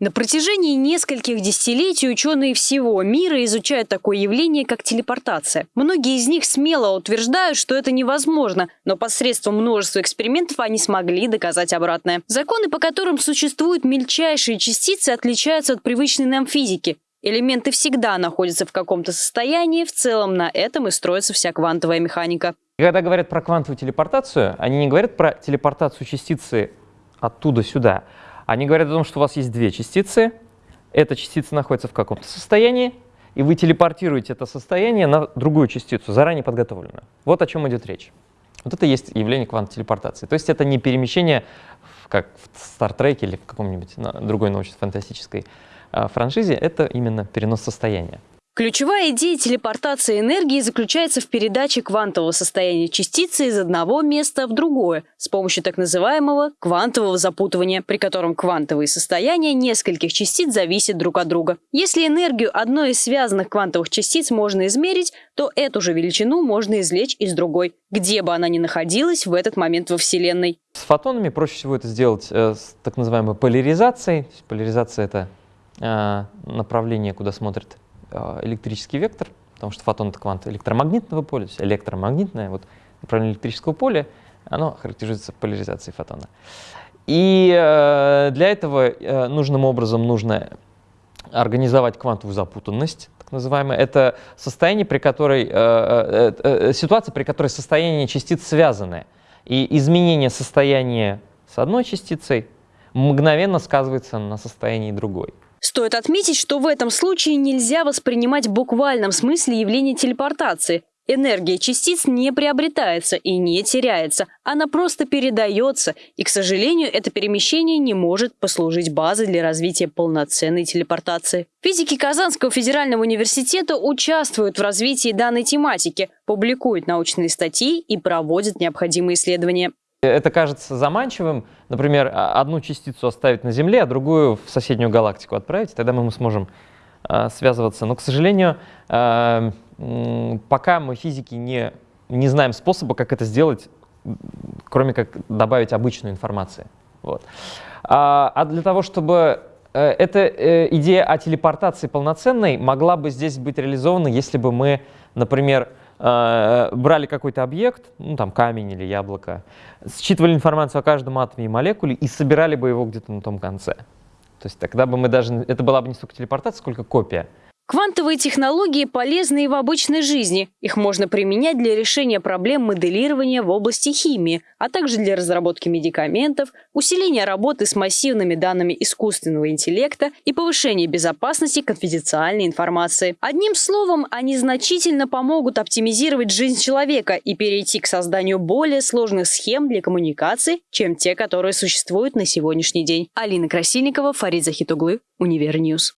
На протяжении нескольких десятилетий ученые всего мира изучают такое явление, как телепортация. Многие из них смело утверждают, что это невозможно, но посредством множества экспериментов они смогли доказать обратное. Законы, по которым существуют мельчайшие частицы, отличаются от привычной нам физики. Элементы всегда находятся в каком-то состоянии, в целом на этом и строится вся квантовая механика. Когда говорят про квантовую телепортацию, они не говорят про телепортацию частицы оттуда сюда. Они говорят о том, что у вас есть две частицы, эта частица находится в каком-то состоянии, и вы телепортируете это состояние на другую частицу, заранее подготовленную. Вот о чем идет речь. Вот это есть явление квантовой телепортации. То есть это не перемещение, как в Стартреке или в каком-нибудь другой научно-фантастической а, франшизе, это именно перенос состояния. Ключевая идея телепортации энергии заключается в передаче квантового состояния частицы из одного места в другое с помощью так называемого квантового запутывания, при котором квантовые состояния нескольких частиц зависят друг от друга. Если энергию одной из связанных квантовых частиц можно измерить, то эту же величину можно извлечь из другой, где бы она ни находилась в этот момент во Вселенной. С фотонами проще всего это сделать э, с так называемой поляризацией. Поляризация — это э, направление, куда смотрит электрический вектор, потому что фотон — это квант электромагнитного поля, то есть электромагнитное вот, направление электрического поля, оно характеризуется поляризацией фотона. И э, для этого э, нужным образом нужно организовать квантовую запутанность, так называемая. Это состояние, при которой, э, э, э, ситуация, при которой состояние частиц связаны. И изменение состояния с одной частицей мгновенно сказывается на состоянии другой. Стоит отметить, что в этом случае нельзя воспринимать в буквальном смысле явление телепортации. Энергия частиц не приобретается и не теряется, она просто передается, и, к сожалению, это перемещение не может послужить базой для развития полноценной телепортации. Физики Казанского федерального университета участвуют в развитии данной тематики, публикуют научные статьи и проводят необходимые исследования. Это кажется заманчивым, например, а, одну частицу оставить на Земле, а другую в соседнюю галактику отправить, тогда мы сможем э, связываться. Но, к сожалению, э, пока мы физики не, не знаем способа, как это сделать, кроме как добавить обычную информацию. Вот. А, а для того, чтобы э, эта э, идея о телепортации полноценной могла бы здесь быть реализована, если бы мы, например, брали какой-то объект, ну там камень или яблоко, считывали информацию о каждом атоме и молекуле и собирали бы его где-то на том конце. То есть тогда бы мы даже, это была бы не столько телепортация, сколько копия. Квантовые технологии полезны и в обычной жизни. Их можно применять для решения проблем моделирования в области химии, а также для разработки медикаментов, усиления работы с массивными данными искусственного интеллекта и повышения безопасности конфиденциальной информации. Одним словом, они значительно помогут оптимизировать жизнь человека и перейти к созданию более сложных схем для коммуникации, чем те, которые существуют на сегодняшний день. Алина Красильникова, Фарид Захитуглы, Универньюз.